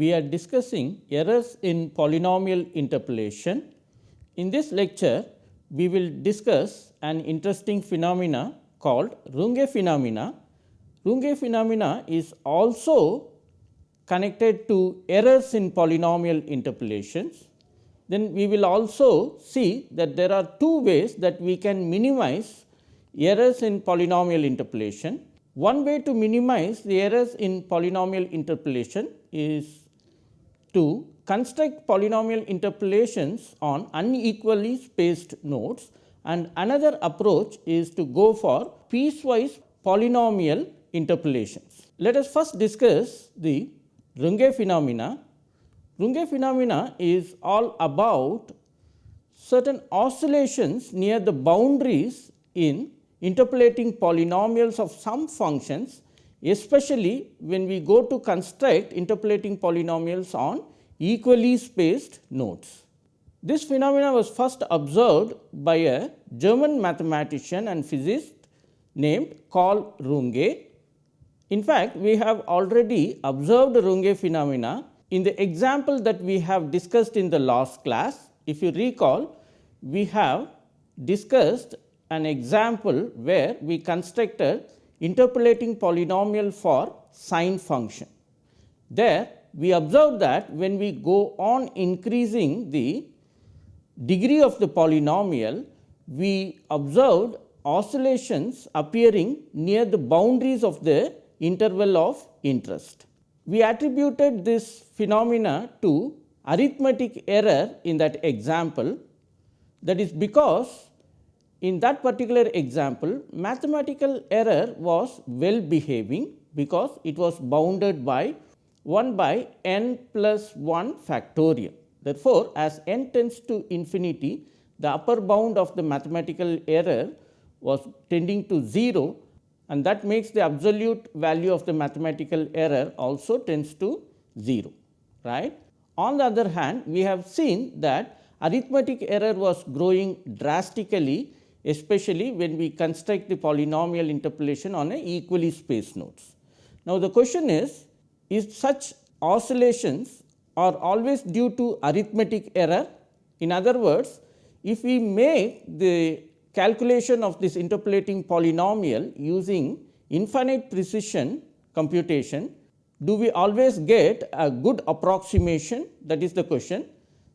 We are discussing errors in polynomial interpolation. In this lecture, we will discuss an interesting phenomena called Runge phenomena. Runge phenomena is also connected to errors in polynomial interpolations. Then we will also see that there are two ways that we can minimize errors in polynomial interpolation. One way to minimize the errors in polynomial interpolation is to construct polynomial interpolations on unequally spaced nodes and another approach is to go for piecewise polynomial interpolations. Let us first discuss the Runge phenomena. Runge phenomena is all about certain oscillations near the boundaries in interpolating polynomials of some functions especially when we go to construct interpolating polynomials on equally spaced nodes. This phenomena was first observed by a German mathematician and physicist named Carl Runge. In fact, we have already observed Runge phenomena in the example that we have discussed in the last class. If you recall, we have discussed an example where we constructed interpolating polynomial for sine function. There we observed that when we go on increasing the degree of the polynomial, we observed oscillations appearing near the boundaries of the interval of interest. We attributed this phenomena to arithmetic error in that example that is because in that particular example, mathematical error was well behaving because it was bounded by 1 by n plus 1 factorial. Therefore, as n tends to infinity, the upper bound of the mathematical error was tending to 0 and that makes the absolute value of the mathematical error also tends to 0. Right? On the other hand, we have seen that arithmetic error was growing drastically especially when we construct the polynomial interpolation on a equally spaced nodes. Now, the question is, is such oscillations are always due to arithmetic error? In other words, if we make the calculation of this interpolating polynomial using infinite precision computation, do we always get a good approximation that is the question.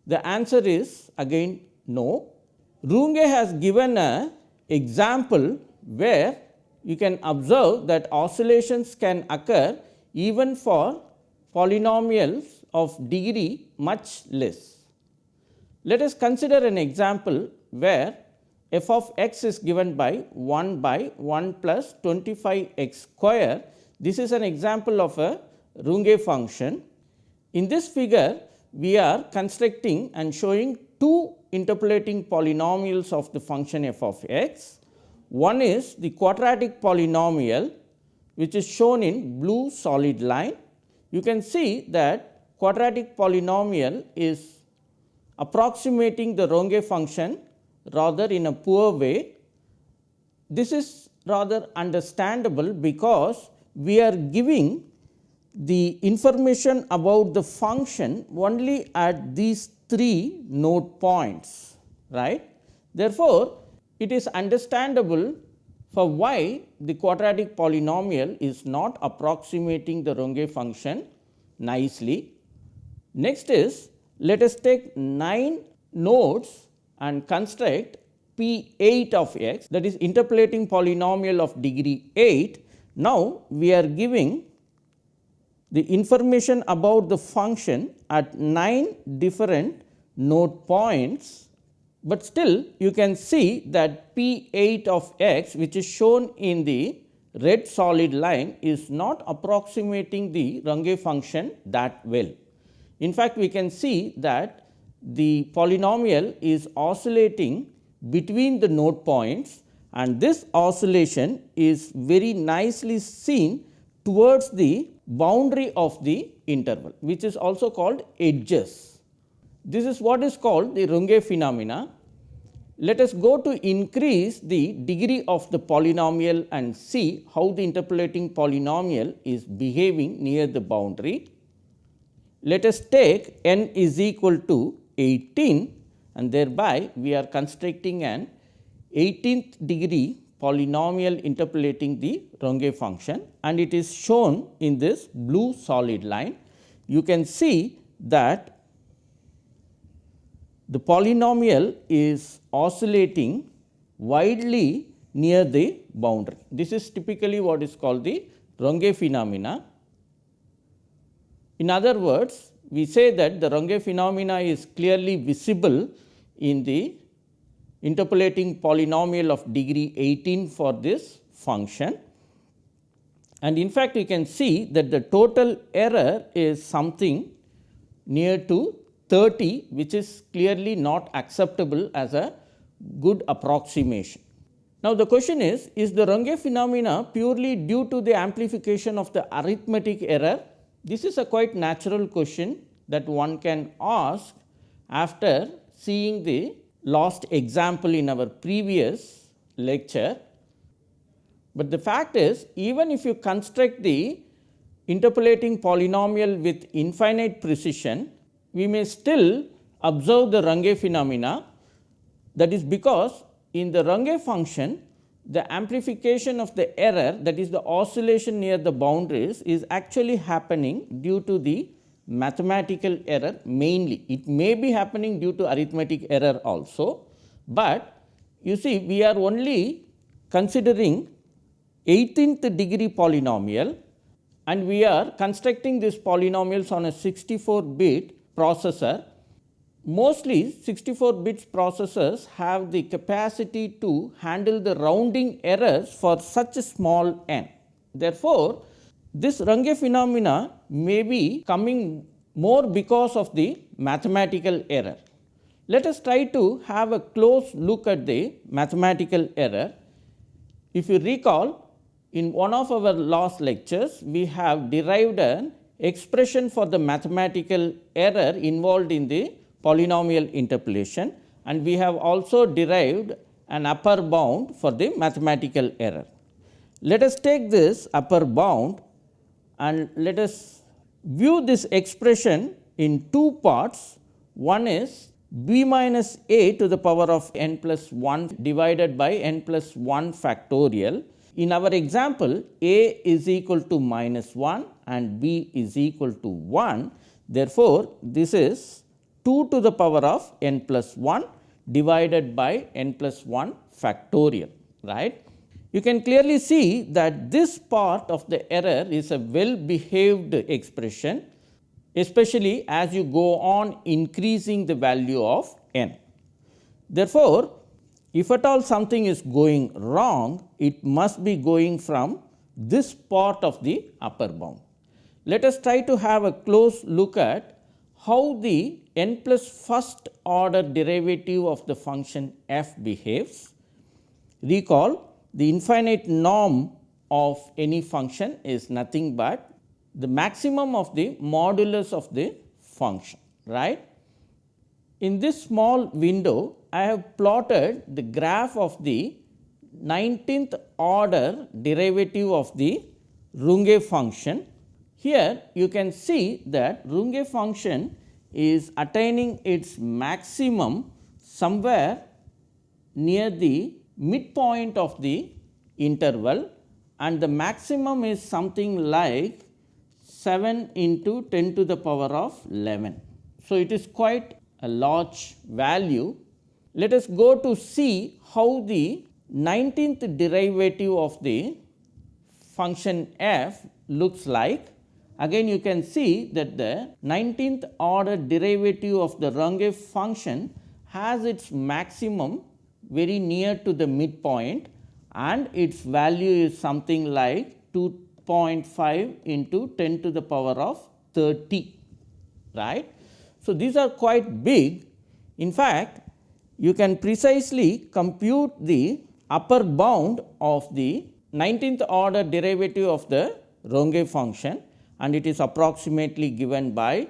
The answer is again no Runge has given an example where you can observe that oscillations can occur even for polynomials of degree much less. Let us consider an example where f of x is given by 1 by 1 plus 25 x square. This is an example of a Runge function. In this figure, we are constructing and showing two interpolating polynomials of the function f of x. One is the quadratic polynomial which is shown in blue solid line. You can see that quadratic polynomial is approximating the Runge function rather in a poor way. This is rather understandable because we are giving the information about the function only at these three node points right. Therefore, it is understandable for why the quadratic polynomial is not approximating the Runge function nicely. Next is let us take 9 nodes and construct P 8 of x that is interpolating polynomial of degree 8. Now, we are giving the information about the function at 9 different node points, but still you can see that P 8 of x which is shown in the red solid line is not approximating the Runge function that well. In fact, we can see that the polynomial is oscillating between the node points and this oscillation is very nicely seen towards the boundary of the interval which is also called edges. This is what is called the Runge phenomena. Let us go to increase the degree of the polynomial and see how the interpolating polynomial is behaving near the boundary. let us take n is equal to 18 and thereby we are constructing an 18th degree polynomial interpolating the Runge function and it is shown in this blue solid line. You can see that the polynomial is oscillating widely near the boundary. This is typically what is called the Runge phenomena. In other words, we say that the Runge phenomena is clearly visible in the interpolating polynomial of degree 18 for this function. And in fact, you can see that the total error is something near to 30 which is clearly not acceptable as a good approximation. Now, the question is, is the Runge phenomena purely due to the amplification of the arithmetic error? This is a quite natural question that one can ask after seeing the last example in our previous lecture. But the fact is even if you construct the interpolating polynomial with infinite precision, we may still observe the Runge phenomena that is because in the Runge function the amplification of the error that is the oscillation near the boundaries is actually happening due to the mathematical error mainly. It may be happening due to arithmetic error also, but you see we are only considering 18th degree polynomial and we are constructing these polynomials on a 64 bit processor Mostly 64 bits processors have the capacity to handle the rounding errors for such a small n. Therefore, this Runge phenomena may be coming more because of the mathematical error. Let us try to have a close look at the mathematical error. If you recall in one of our last lectures, we have derived an expression for the mathematical error involved in the polynomial interpolation and we have also derived an upper bound for the mathematical error. Let us take this upper bound and let us view this expression in two parts. One is b minus a to the power of n plus 1 divided by n plus 1 factorial. In our example, a is equal to minus 1 and b is equal to 1. Therefore, this is 2 to the power of n plus 1 divided by n plus 1 factorial right. You can clearly see that this part of the error is a well behaved expression especially as you go on increasing the value of n. Therefore, if at all something is going wrong, it must be going from this part of the upper bound. Let us try to have a close look at how the n plus first order derivative of the function f behaves. Recall the infinite norm of any function is nothing but the maximum of the modulus of the function right. In this small window I have plotted the graph of the 19th order derivative of the Runge function here you can see that Runge function is attaining its maximum somewhere near the midpoint of the interval and the maximum is something like 7 into 10 to the power of 11. So, it is quite a large value. Let us go to see how the 19th derivative of the function f looks like Again you can see that the 19th order derivative of the Runge function has its maximum very near to the midpoint and its value is something like 2.5 into 10 to the power of 30 right. So, these are quite big in fact you can precisely compute the upper bound of the 19th order derivative of the Runge function and it is approximately given by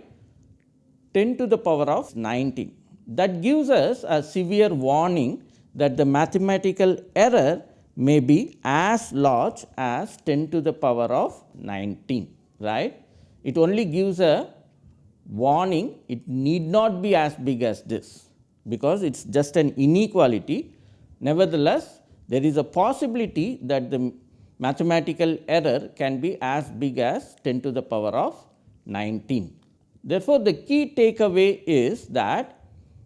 10 to the power of 19. That gives us a severe warning that the mathematical error may be as large as 10 to the power of 19 right. It only gives a warning it need not be as big as this, because it is just an inequality. Nevertheless, there is a possibility that the mathematical error can be as big as 10 to the power of 19. Therefore, the key takeaway is that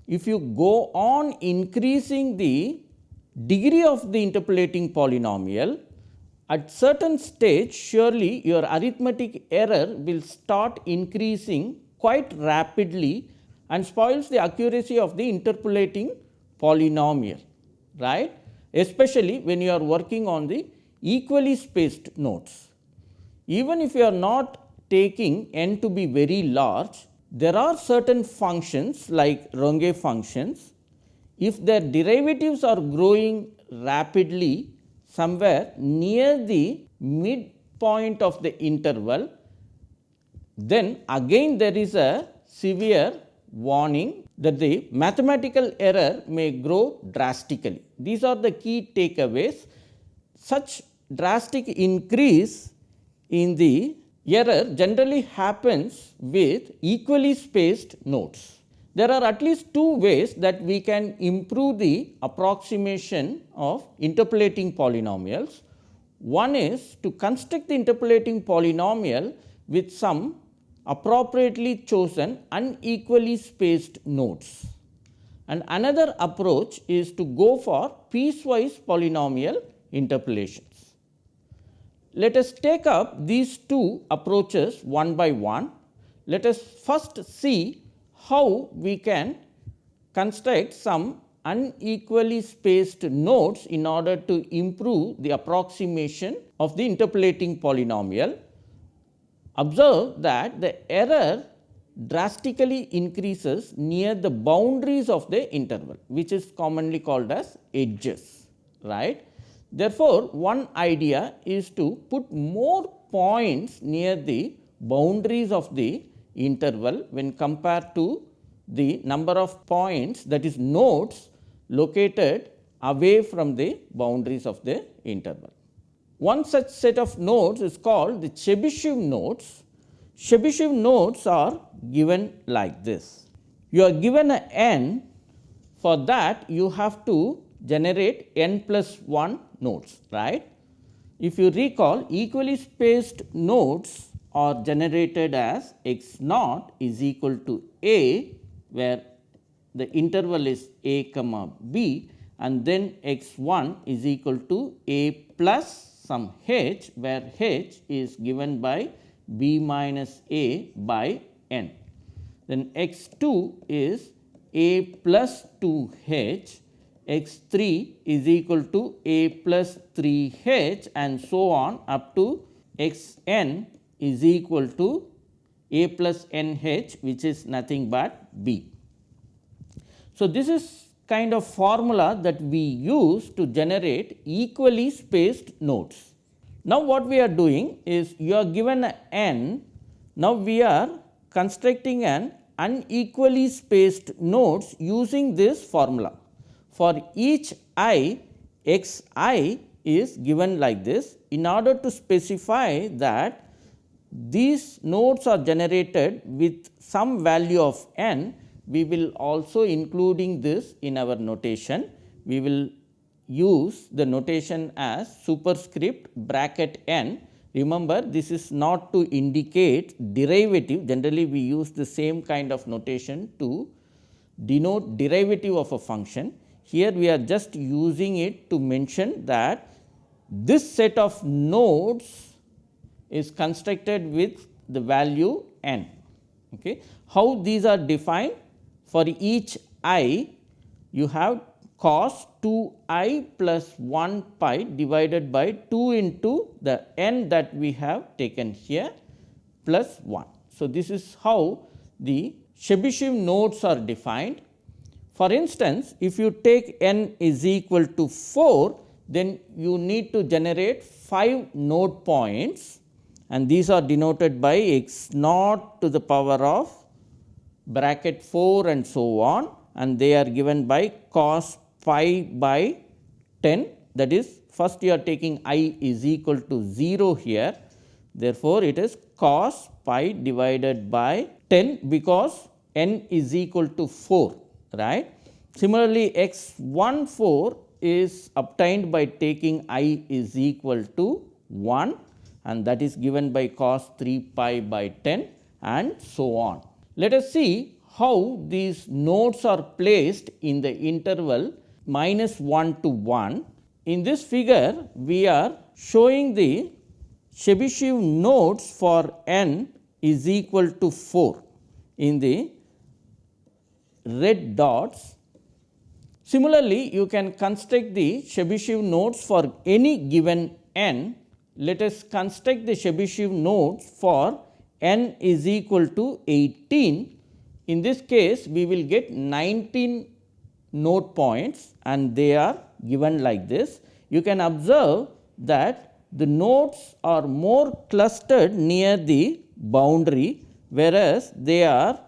if you go on increasing the degree of the interpolating polynomial, at certain stage surely your arithmetic error will start increasing quite rapidly and spoils the accuracy of the interpolating polynomial, right, especially when you are working on the equally spaced nodes. Even if you are not taking n to be very large, there are certain functions like Runge functions, if their derivatives are growing rapidly somewhere near the midpoint of the interval, then again there is a severe warning that the mathematical error may grow drastically. These are the key takeaways. Such drastic increase in the error generally happens with equally spaced nodes. There are at least two ways that we can improve the approximation of interpolating polynomials. One is to construct the interpolating polynomial with some appropriately chosen unequally spaced nodes. And another approach is to go for piecewise polynomial interpolations. Let us take up these two approaches one by one. Let us first see how we can construct some unequally spaced nodes in order to improve the approximation of the interpolating polynomial. Observe that the error drastically increases near the boundaries of the interval which is commonly called as edges right. Therefore, one idea is to put more points near the boundaries of the interval when compared to the number of points that is nodes located away from the boundaries of the interval. One such set of nodes is called the Chebyshev nodes. Chebyshev nodes are given like this. You are given a n, for that you have to generate n plus 1 nodes, right. If you recall equally spaced nodes are generated as x naught is equal to a, where the interval is a comma b and then x 1 is equal to a plus some h, where h is given by b minus a by n. Then x 2 is a plus 2 h x 3 is equal to a plus 3 h and so on up to x n is equal to a plus n h which is nothing but b. So, this is kind of formula that we use to generate equally spaced nodes. Now, what we are doing is you are given n, now we are constructing an unequally spaced nodes using this formula for each i x i is given like this in order to specify that these nodes are generated with some value of n we will also including this in our notation we will use the notation as superscript bracket n remember this is not to indicate derivative generally we use the same kind of notation to denote derivative of a function here we are just using it to mention that this set of nodes is constructed with the value n. Okay. How these are defined? For each i, you have cos 2 i plus 1 pi divided by 2 into the n that we have taken here plus 1. So, this is how the Chebyshev nodes are defined for instance, if you take n is equal to 4, then you need to generate 5 node points and these are denoted by x naught to the power of bracket 4 and so on and they are given by cos pi by 10 that is first you are taking i is equal to 0 here therefore, it is cos pi divided by 10 because n is equal to 4 right. Similarly, x 1 4 is obtained by taking i is equal to 1 and that is given by cos 3 pi by 10 and so on. Let us see how these nodes are placed in the interval minus 1 to 1. In this figure, we are showing the Chebyshev nodes for n is equal to 4 in the red dots. Similarly, you can construct the Chebyshev nodes for any given n. Let us construct the Chebyshev nodes for n is equal to 18. In this case, we will get 19 node points and they are given like this. You can observe that the nodes are more clustered near the boundary, whereas they are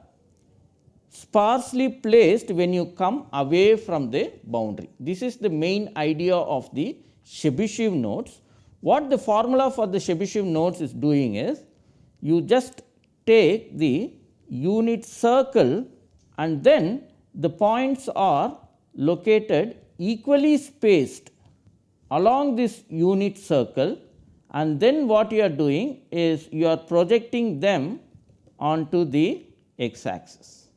sparsely placed when you come away from the boundary. This is the main idea of the Chebyshev nodes. What the formula for the Chebyshev nodes is doing is, you just take the unit circle and then the points are located equally spaced along this unit circle and then what you are doing is you are projecting them onto the x axis.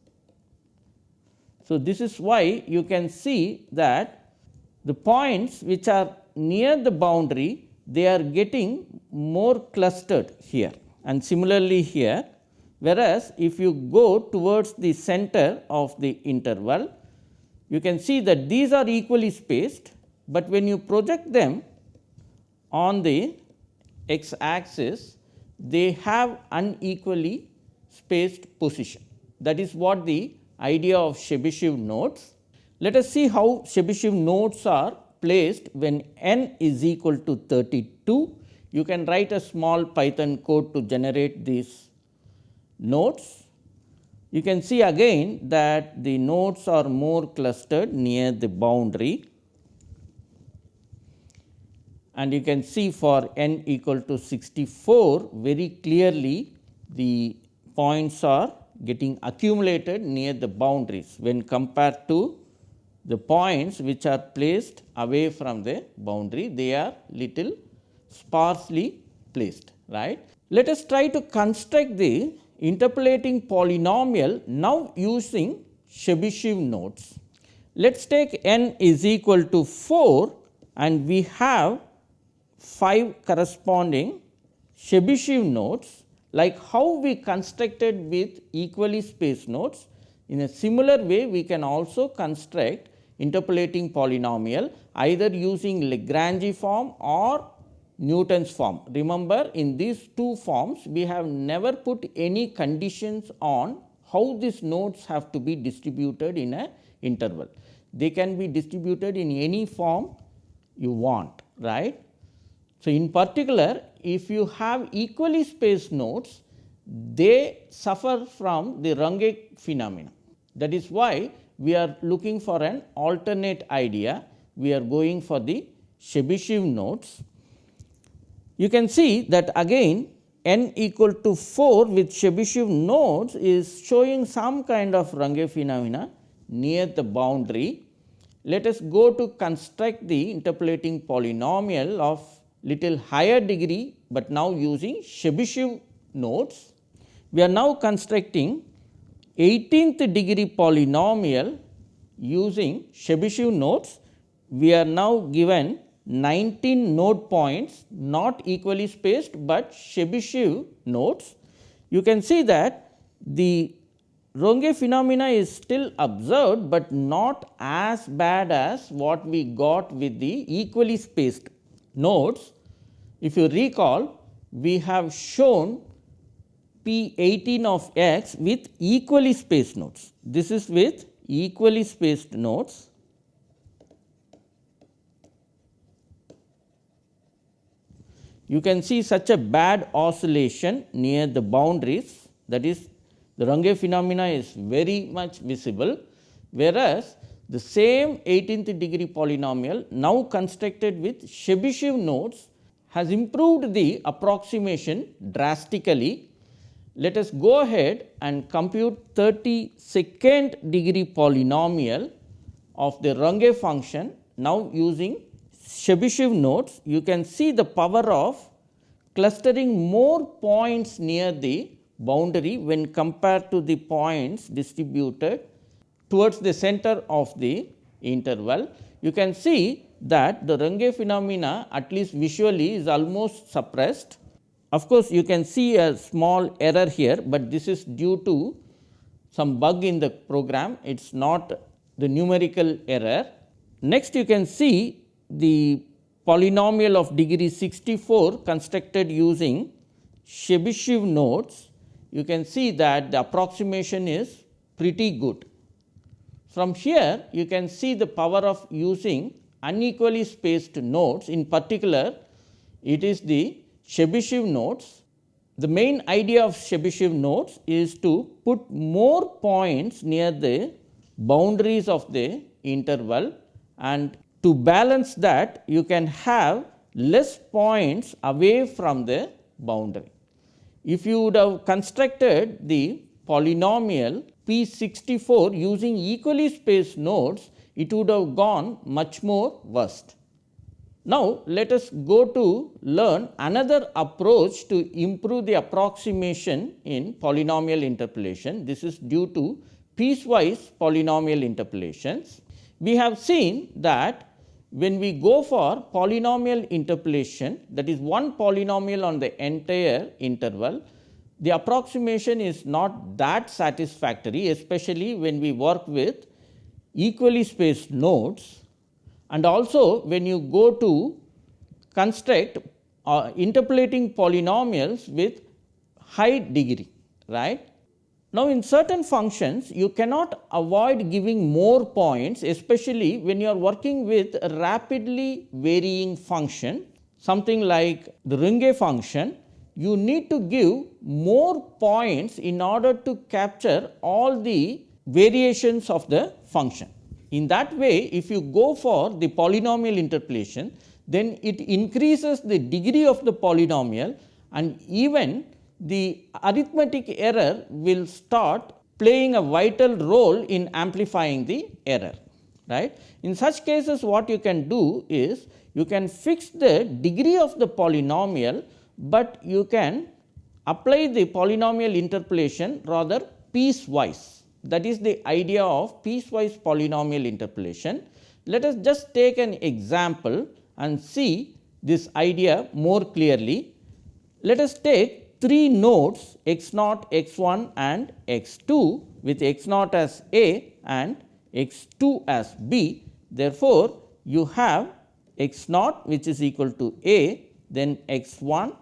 So, this is why you can see that the points which are near the boundary they are getting more clustered here and similarly here whereas if you go towards the center of the interval you can see that these are equally spaced, but when you project them on the x axis they have unequally spaced position that is what the idea of Chebyshev nodes. Let us see how Chebyshev nodes are placed when n is equal to 32 you can write a small Python code to generate these nodes. You can see again that the nodes are more clustered near the boundary and you can see for n equal to 64 very clearly the points are getting accumulated near the boundaries when compared to the points which are placed away from the boundary they are little sparsely placed right. Let us try to construct the interpolating polynomial now using Chebyshev nodes. Let us take n is equal to 4 and we have 5 corresponding Chebyshev nodes like how we constructed with equally spaced nodes. In a similar way we can also construct interpolating polynomial either using Lagrange form or Newton's form. Remember in these two forms we have never put any conditions on how these nodes have to be distributed in a interval. They can be distributed in any form you want right. So, in particular if you have equally spaced nodes they suffer from the Runge phenomenon. That is why we are looking for an alternate idea we are going for the Chebyshev nodes you can see that again n equal to 4 with Chebyshev nodes is showing some kind of Runge phenomena near the boundary. Let us go to construct the interpolating polynomial of little higher degree, but now using Chebyshev nodes. We are now constructing 18th degree polynomial using Chebyshev nodes. We are now given 19 node points not equally spaced, but Chebyshev nodes. You can see that the Runge phenomena is still observed, but not as bad as what we got with the equally spaced nodes. If you recall, we have shown P 18 of x with equally spaced nodes. This is with equally spaced nodes you can see such a bad oscillation near the boundaries. That is the Runge phenomena is very much visible, whereas the same 18th degree polynomial now constructed with Chebyshev nodes has improved the approximation drastically. Let us go ahead and compute 32nd degree polynomial of the Runge function now using Chebyshev nodes. You can see the power of clustering more points near the boundary when compared to the points distributed towards the center of the interval. You can see that the Runge phenomena at least visually is almost suppressed of course, you can see a small error here, but this is due to some bug in the program, it is not the numerical error. Next you can see the polynomial of degree 64 constructed using Chebyshev nodes. You can see that the approximation is pretty good. From here you can see the power of using unequally spaced nodes in particular it is the Chebyshev nodes. The main idea of Chebyshev nodes is to put more points near the boundaries of the interval and to balance that you can have less points away from the boundary. If you would have constructed the polynomial P 64 using equally spaced nodes, it would have gone much more worst. Now, let us go to learn another approach to improve the approximation in polynomial interpolation. This is due to piecewise polynomial interpolations. We have seen that when we go for polynomial interpolation that is one polynomial on the entire interval, the approximation is not that satisfactory especially when we work with equally spaced nodes and also when you go to construct uh, interpolating polynomials with high degree right. Now, in certain functions you cannot avoid giving more points especially when you are working with a rapidly varying function something like the Runge function you need to give more points in order to capture all the variations of the function. In that way, if you go for the polynomial interpolation, then it increases the degree of the polynomial and even the arithmetic error will start playing a vital role in amplifying the error. Right. In such cases what you can do is you can fix the degree of the polynomial, but you can apply the polynomial interpolation rather piecewise that is the idea of piecewise polynomial interpolation. Let us just take an example and see this idea more clearly. Let us take three nodes x naught, x 1 and x 2 with x naught as A and x 2 as B. Therefore, you have x naught which is equal to A, then x 1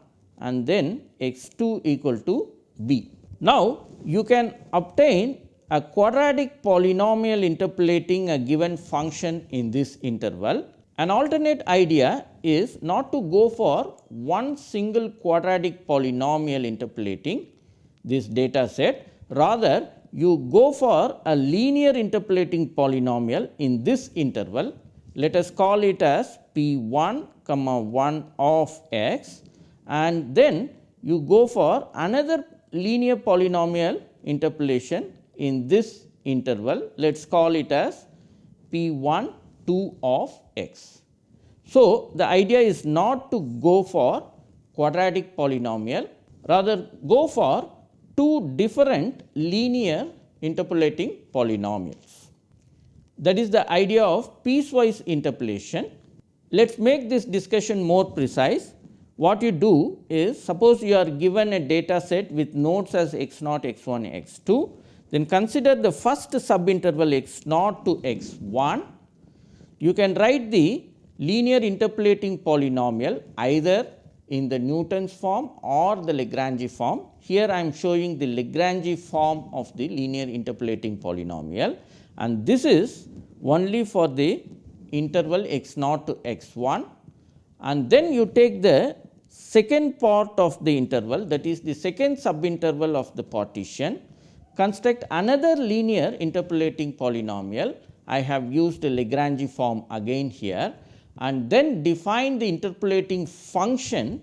and then x 2 equal to B. Now, you can obtain a quadratic polynomial interpolating a given function in this interval. An alternate idea is not to go for one single quadratic polynomial interpolating this data set, rather you go for a linear interpolating polynomial in this interval. Let us call it as p 1 comma 1 of x. And then you go for another linear polynomial interpolation in this interval. Let us call it as p 1 2 of x. So, the idea is not to go for quadratic polynomial rather go for two different linear interpolating polynomials. That is the idea of piecewise interpolation. Let us make this discussion more precise. What you do is suppose you are given a data set with nodes as x naught, x 1, x 2 then consider the first subinterval x naught to x 1. You can write the linear interpolating polynomial either in the Newton's form or the Lagrange form. Here I am showing the Lagrange form of the linear interpolating polynomial and this is only for the interval x naught to x 1 and then you take the second part of the interval that is the second subinterval of the partition construct another linear interpolating polynomial. I have used the Lagrange form again here and then define the interpolating function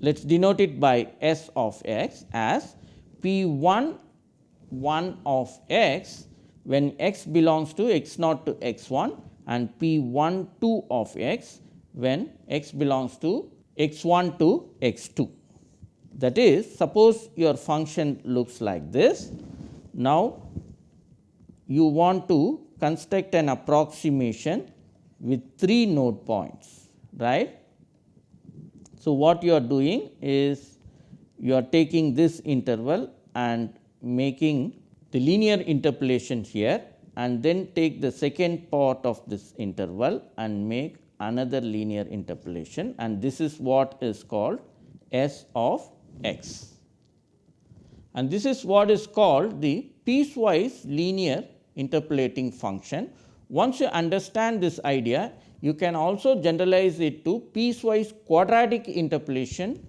let us denote it by s of x as p 1 1 of x when x belongs to x naught to x 1 and p 1 2 of x when x belongs to x 1 to x 2. That is suppose your function looks like this. Now, you want to construct an approximation with 3 node points right. So, what you are doing is you are taking this interval and making the linear interpolation here and then take the second part of this interval and make another linear interpolation and this is what is called S of x. And this is what is called the piecewise linear interpolating function. Once you understand this idea, you can also generalize it to piecewise quadratic interpolation,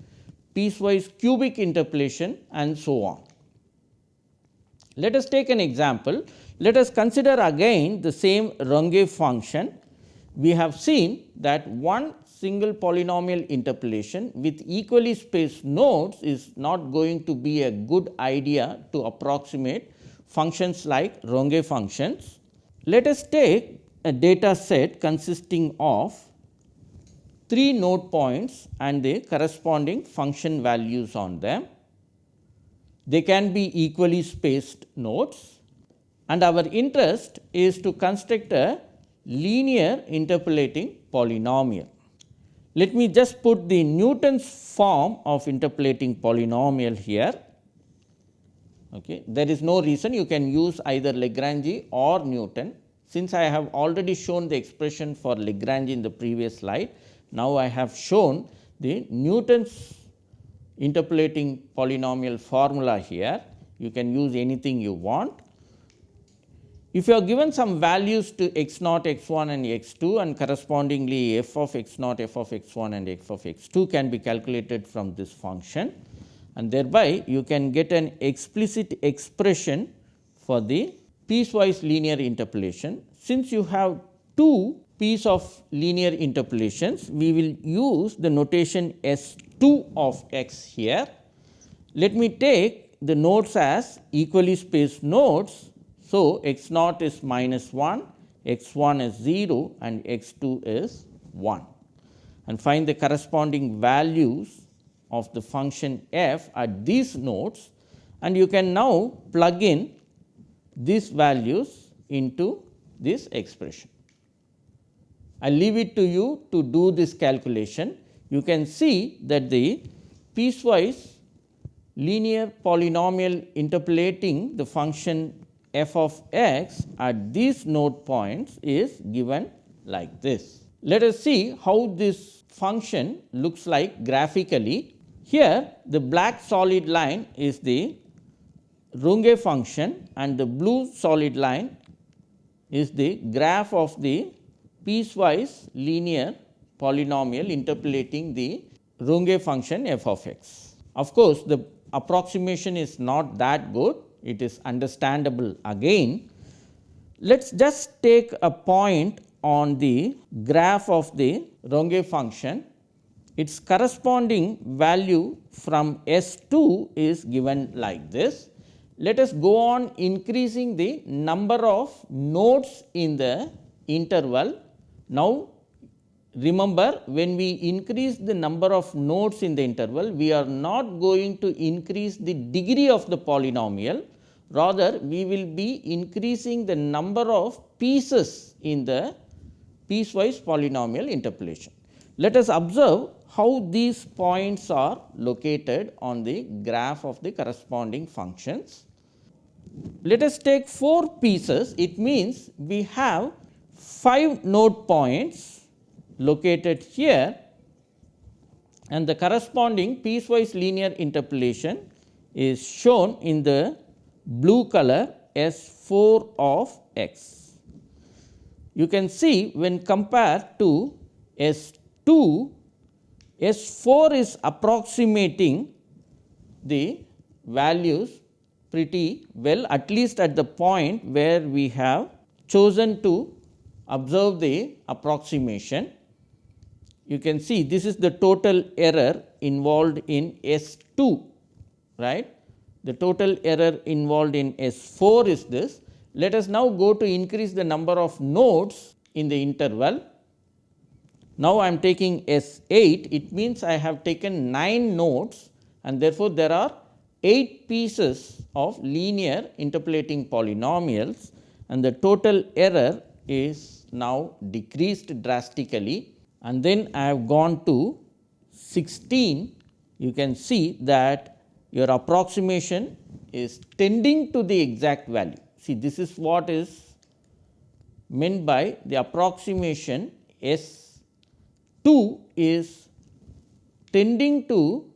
piecewise cubic interpolation and so on. Let us take an example. Let us consider again the same Runge function. We have seen that one single polynomial interpolation with equally spaced nodes is not going to be a good idea to approximate functions like Runge functions. Let us take a data set consisting of 3 node points and the corresponding function values on them. They can be equally spaced nodes and our interest is to construct a linear interpolating polynomial. Let me just put the Newton's form of interpolating polynomial here. Okay. There is no reason you can use either Lagrange or Newton. Since I have already shown the expression for Lagrange in the previous slide, now I have shown the Newton's interpolating polynomial formula here. You can use anything you want. If you are given some values to x naught, x 1 and x 2 and correspondingly f of x naught, f of x 1 and f of x 2 can be calculated from this function and thereby you can get an explicit expression for the piecewise linear interpolation. Since you have two piece of linear interpolations, we will use the notation S 2 of x here. Let me take the nodes as equally spaced nodes. So, x naught is minus 1, x 1 is 0 and x 2 is 1 and find the corresponding values of the function f at these nodes and you can now plug in these values into this expression. I leave it to you to do this calculation you can see that the piecewise linear polynomial interpolating the function f of x at these node points is given like this. Let us see how this function looks like graphically. Here the black solid line is the Runge function and the blue solid line is the graph of the piecewise linear polynomial interpolating the Runge function f of x. Of course, the approximation is not that good, it is understandable again. Let us just take a point on the graph of the Runge function. Its corresponding value from S 2 is given like this. Let us go on increasing the number of nodes in the interval. Now, remember when we increase the number of nodes in the interval, we are not going to increase the degree of the polynomial, rather we will be increasing the number of pieces in the piecewise polynomial interpolation. Let us observe how these points are located on the graph of the corresponding functions. Let us take 4 pieces, it means we have 5 node points located here and the corresponding piecewise linear interpolation is shown in the blue color S 4 of x. You can see when compared to S 2, S 4 is approximating the values pretty well at least at the point where we have chosen to observe the approximation you can see this is the total error involved in S 2 right. the total error involved in S 4 is this. Let us now go to increase the number of nodes in the interval. Now, I am taking S 8 it means I have taken 9 nodes and therefore, there are 8 pieces of linear interpolating polynomials and the total error is now decreased drastically. And then I have gone to 16 you can see that your approximation is tending to the exact value. See this is what is meant by the approximation S 2 is tending to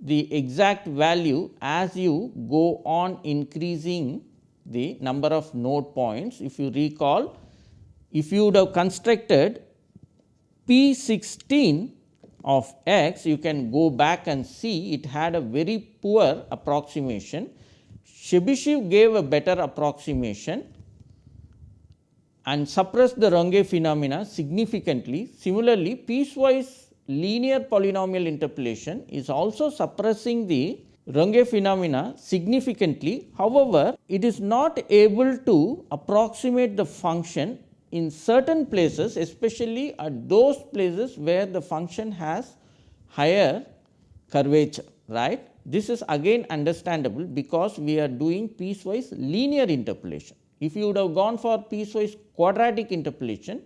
the exact value as you go on increasing the number of node points. If you recall, if you would have constructed P 16 of x, you can go back and see it had a very poor approximation. Chebyshev gave a better approximation and suppress the Runge phenomena significantly. Similarly, piecewise linear polynomial interpolation is also suppressing the Runge phenomena significantly. However, it is not able to approximate the function in certain places especially at those places where the function has higher curvature right. This is again understandable because we are doing piecewise linear interpolation. If you would have gone for piecewise quadratic interpolation,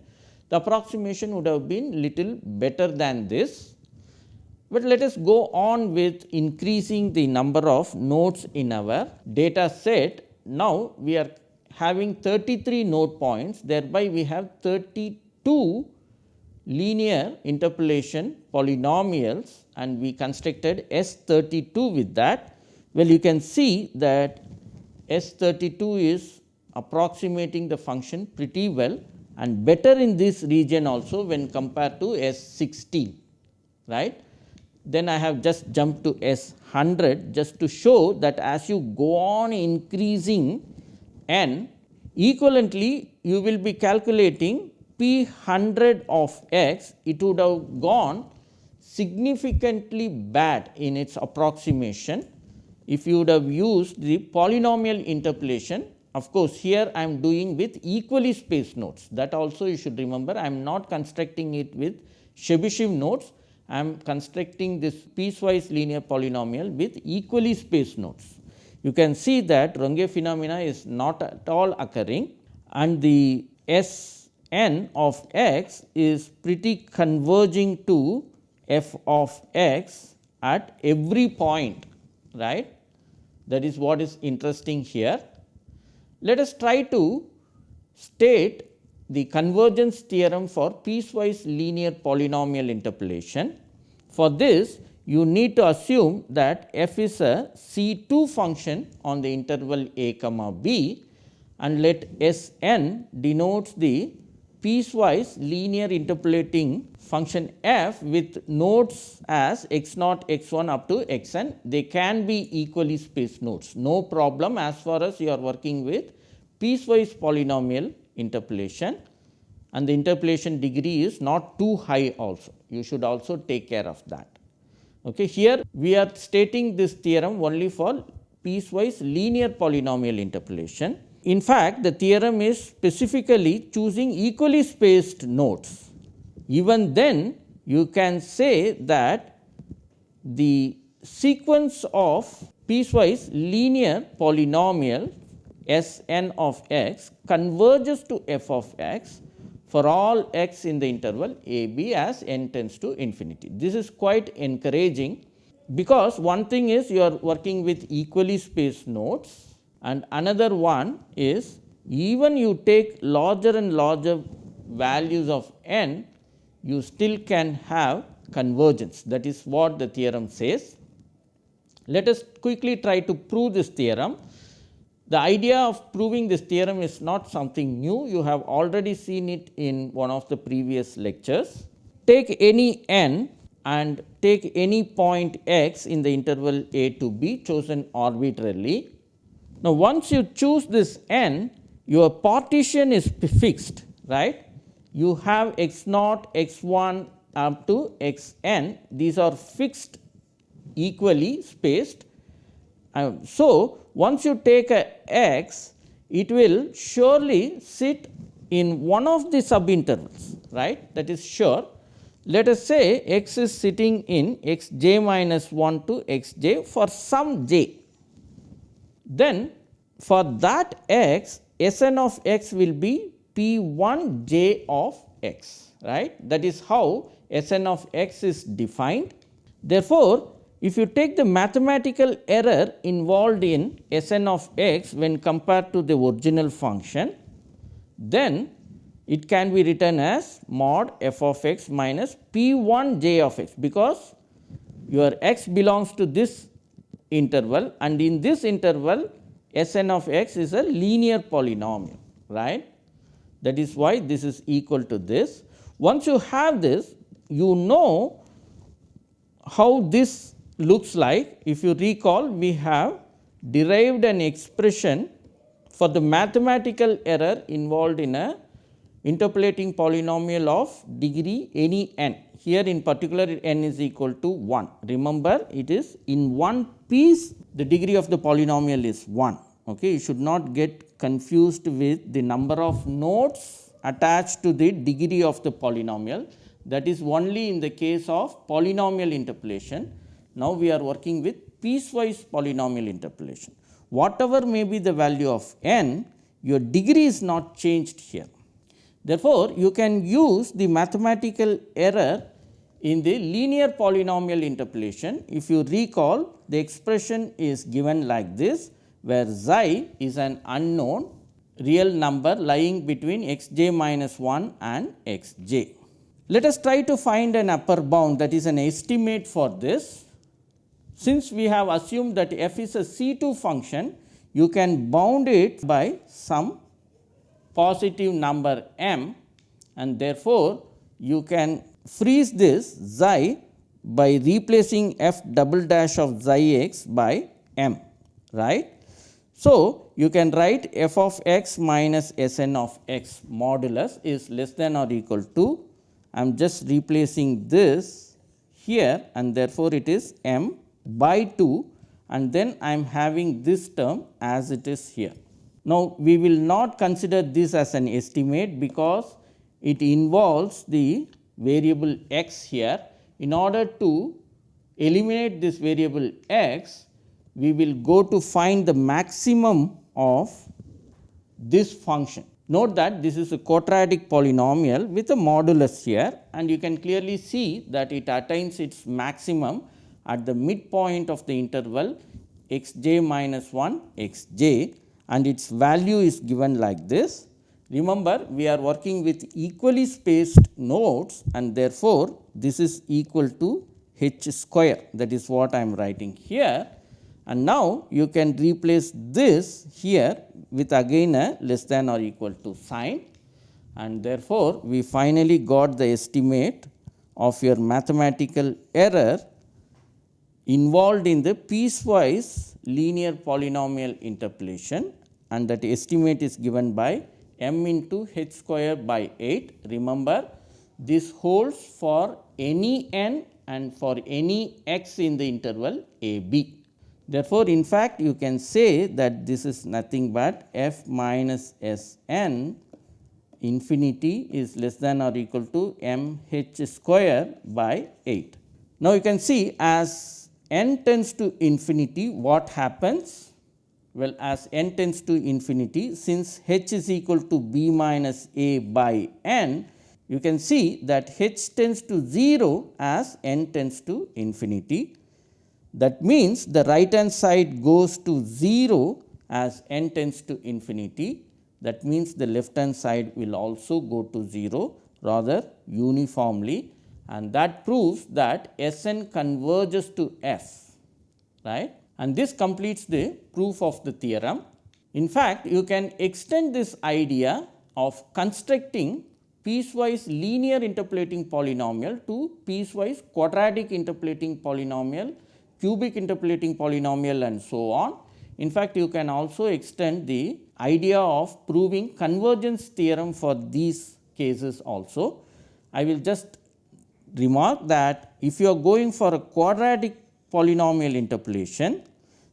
the approximation would have been little better than this. But let us go on with increasing the number of nodes in our data set. Now, we are having 33 node points thereby we have 32 linear interpolation polynomials and we constructed S 32 with that. Well, you can see that S 32 is approximating the function pretty well and better in this region also when compared to S 16 right. Then I have just jumped to S 100 just to show that as you go on increasing n equivalently you will be calculating p 100 of x it would have gone significantly bad in its approximation if you would have used the polynomial interpolation of course, here I am doing with equally spaced nodes that also you should remember. I am not constructing it with Chebyshev nodes, I am constructing this piecewise linear polynomial with equally spaced nodes. You can see that Runge phenomena is not at all occurring and the S n of x is pretty converging to f of x at every point right? That is what is interesting here let us try to state the convergence theorem for piecewise linear polynomial interpolation. For this you need to assume that f is a C 2 function on the interval a comma b and let S n denotes the piecewise linear interpolating function f with nodes as x naught x 1 up to x n they can be equally spaced nodes no problem as far as you are working with piecewise polynomial interpolation and the interpolation degree is not too high also you should also take care of that. Okay. Here we are stating this theorem only for piecewise linear polynomial interpolation in fact, the theorem is specifically choosing equally spaced nodes. Even then you can say that the sequence of piecewise linear polynomial S n of x converges to f of x for all x in the interval a b as n tends to infinity. This is quite encouraging because one thing is you are working with equally spaced nodes and another one is even you take larger and larger values of n you still can have convergence that is what the theorem says. Let us quickly try to prove this theorem. The idea of proving this theorem is not something new, you have already seen it in one of the previous lectures. Take any n and take any point x in the interval a to b chosen arbitrarily now, once you choose this n, your partition is fixed, right. You have x naught, x 1 up to x n, these are fixed equally spaced Uh, so, once you take a x, it will surely sit in one of the subintervals, right that is sure. Let us say x is sitting in x j minus 1 to x j for some j. Then for that x, S n of x will be p 1 j of x, right. That is how S n of x is defined. Therefore, if you take the mathematical error involved in S n of x when compared to the original function, then it can be written as mod f of x minus p 1 j of x, because your x belongs to this interval and in this interval S n of x is a linear polynomial right. That is why this is equal to this. Once you have this you know how this looks like if you recall we have derived an expression for the mathematical error involved in a interpolating polynomial of degree any n. Here in particular n is equal to 1. Remember it is in one piece the degree of the polynomial is 1. Okay. You should not get confused with the number of nodes attached to the degree of the polynomial that is only in the case of polynomial interpolation. Now, we are working with piecewise polynomial interpolation. Whatever may be the value of n, your degree is not changed here. Therefore, you can use the mathematical error in the linear polynomial interpolation. If you recall, the expression is given like this, where xi is an unknown real number lying between x j minus 1 and x j. Let us try to find an upper bound that is an estimate for this. Since we have assumed that f is a C 2 function, you can bound it by some positive number m and therefore, you can freeze this xi by replacing f double dash of xi x by m right. So, you can write f of x minus s n of x modulus is less than or equal to I am just replacing this here and therefore, it is m by 2 and then I am having this term as it is here. Now, we will not consider this as an estimate because it involves the variable x here. In order to eliminate this variable x, we will go to find the maximum of this function. Note that this is a quadratic polynomial with a modulus here and you can clearly see that it attains its maximum at the midpoint of the interval x j minus 1 x j and its value is given like this. Remember we are working with equally spaced nodes and therefore, this is equal to h square that is what I am writing here and now you can replace this here with again a less than or equal to sign and therefore, we finally got the estimate of your mathematical error involved in the piecewise linear polynomial interpolation and that estimate is given by m into h square by 8. Remember this holds for any n and for any x in the interval a b. Therefore, in fact, you can say that this is nothing but f minus S n infinity is less than or equal to m h square by 8. Now, you can see as n tends to infinity what happens? Well, as n tends to infinity since h is equal to b minus a by n, you can see that h tends to 0 as n tends to infinity that means, the right hand side goes to 0 as n tends to infinity. That means, the left hand side will also go to 0 rather uniformly and that proves that S n converges to f right and this completes the proof of the theorem. In fact, you can extend this idea of constructing piecewise linear interpolating polynomial to piecewise quadratic interpolating polynomial cubic interpolating polynomial and so on. In fact, you can also extend the idea of proving convergence theorem for these cases also. I will just remark that if you are going for a quadratic polynomial interpolation,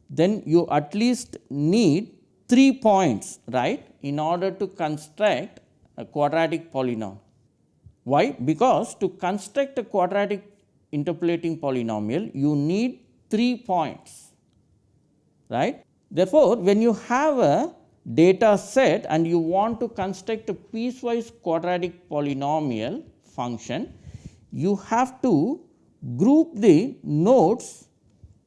then you at least need 3 points right in order to construct a quadratic polynomial. Why? Because to construct a quadratic interpolating polynomial you need 3 points right. Therefore, when you have a data set and you want to construct a piecewise quadratic polynomial function, you have to group the nodes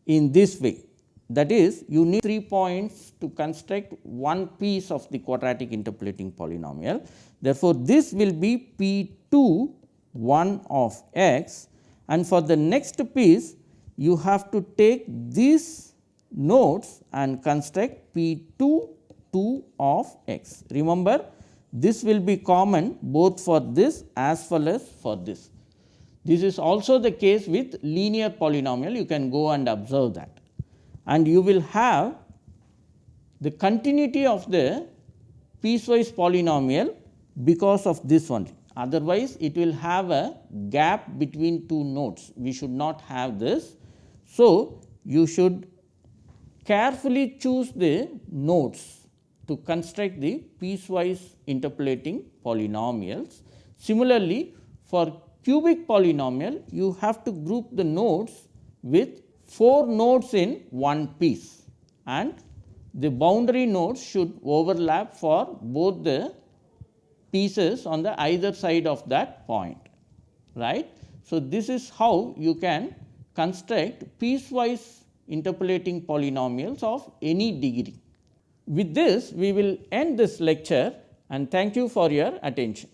in this way. That is you need 3 points to construct one piece of the quadratic interpolating polynomial. Therefore, this will be P 2 1 of x and for the next piece you have to take these nodes and construct P 2 2 of x. Remember this will be common both for this as well as for this. This is also the case with linear polynomial you can go and observe that and you will have the continuity of the piecewise polynomial because of this only otherwise it will have a gap between two nodes we should not have this. So, you should carefully choose the nodes to construct the piecewise interpolating polynomials. Similarly, for cubic polynomial you have to group the nodes with 4 nodes in one piece and the boundary nodes should overlap for both the pieces on the either side of that point right. So, this is how you can construct piecewise interpolating polynomials of any degree. With this we will end this lecture and thank you for your attention.